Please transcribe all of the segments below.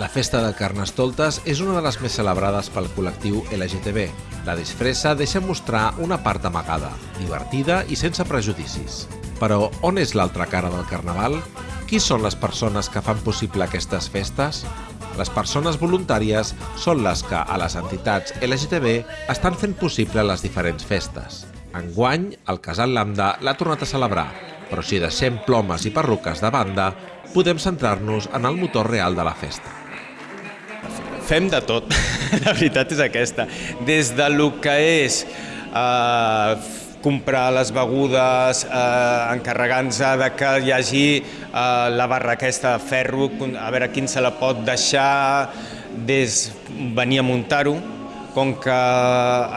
La festa del Carnestoltes és una de les més celebrades pel col·lectiu LGTB. La disfressa deixa mostrar una part amagada, divertida i sense prejudicis. Però on és l'altra cara del Carnaval? Qui són les persones que fan possible aquestes festes? Les persones voluntàries són les que, a les entitats LGTB, estan fent possible les diferents festes. Enguany, el Casal Lambda l'ha tornat a celebrar, però si deixem plomes i perruques de banda, podem centrar-nos en el motor real de la festa. Fem de tot, la veritat és aquesta. Des de lo que és eh, comprar les begudes, eh, encarregant-nos de que hi hagi eh, la barra aquesta de ferro, a veure quin se la pot deixar, des venir a muntar-ho, com que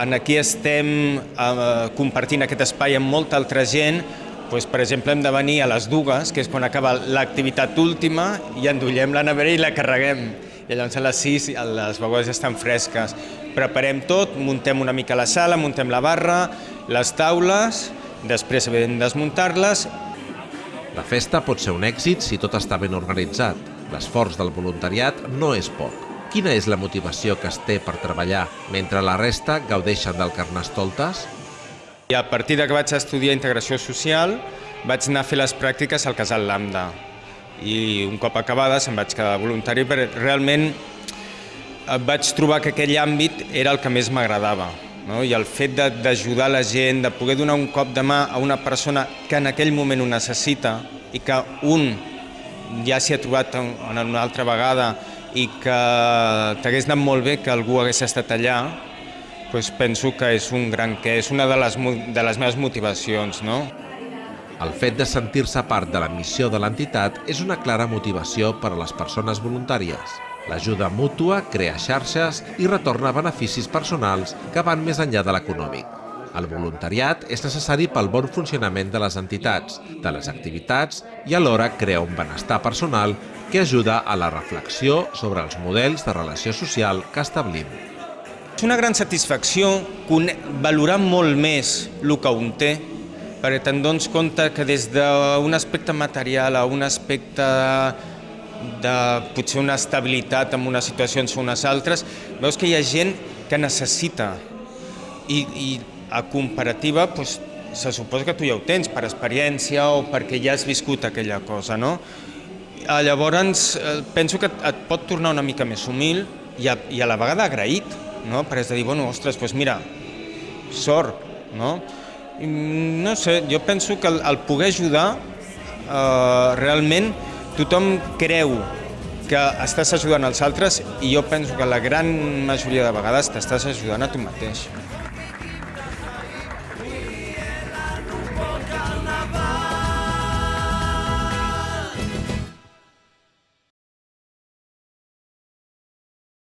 en aquí estem eh, compartint aquest espai amb molta altra gent, doncs, per exemple, hem de venir a les dues, que és quan acaba l'activitat última, i endollem la nevera i la carreguem i llavors a les 6 les begudes estan fresques. Preparem tot, muntem una mica la sala, muntem la barra, les taules, després hem de desmuntar-les. La festa pot ser un èxit si tot està ben organitzat. L'esforç del voluntariat no és poc. Quina és la motivació que es té per treballar mentre la resta gaudeixen del Carnestoltes? I a partir de que vaig estudiar integració social, vaig anar a fer les pràctiques al Casal Lambda i un cop acabades em vaig quedar voluntari perquè realment vaig trobar que aquell àmbit era el que més m'agradava. No? I el fet d'ajudar la gent, de poder donar un cop de mà a una persona que en aquell moment ho necessita i que un ja s'hi ha trobat una altra vegada i que t'hagués anat molt bé que algú hagués estat allà, doncs penso que és un gran que és una de les, de les meves motivacions. No? El fet de sentir-se part de la missió de l'entitat és una clara motivació per a les persones voluntàries. L'ajuda mútua crea xarxes i retorna beneficis personals que van més enllà de l'econòmic. El voluntariat és necessari pel bon funcionament de les entitats, de les activitats i alhora crea un benestar personal que ajuda a la reflexió sobre els models de relació social que establim. És una gran satisfacció valorar molt més el que un té perquè te'n dones compte que des d'un aspecte material a un aspecte de potser una estabilitat en unes situacions o unes altres, veus que hi ha gent que necessita i, i a comparativa doncs, se suposa que tu ja ho tens per experiència o perquè ja has viscut aquella cosa, no? Llavors, eh, penso que et pot tornar una mica més humil i a, i a la vegada agraït, no? Per és de dir, bueno, ostres, doncs mira, sort, no? No sé, jo penso que el, el poder ajudar, eh, realment tothom creu que estàs ajudant els altres i jo penso que la gran majoria de vegades t'estàs ajudant a tu mateix.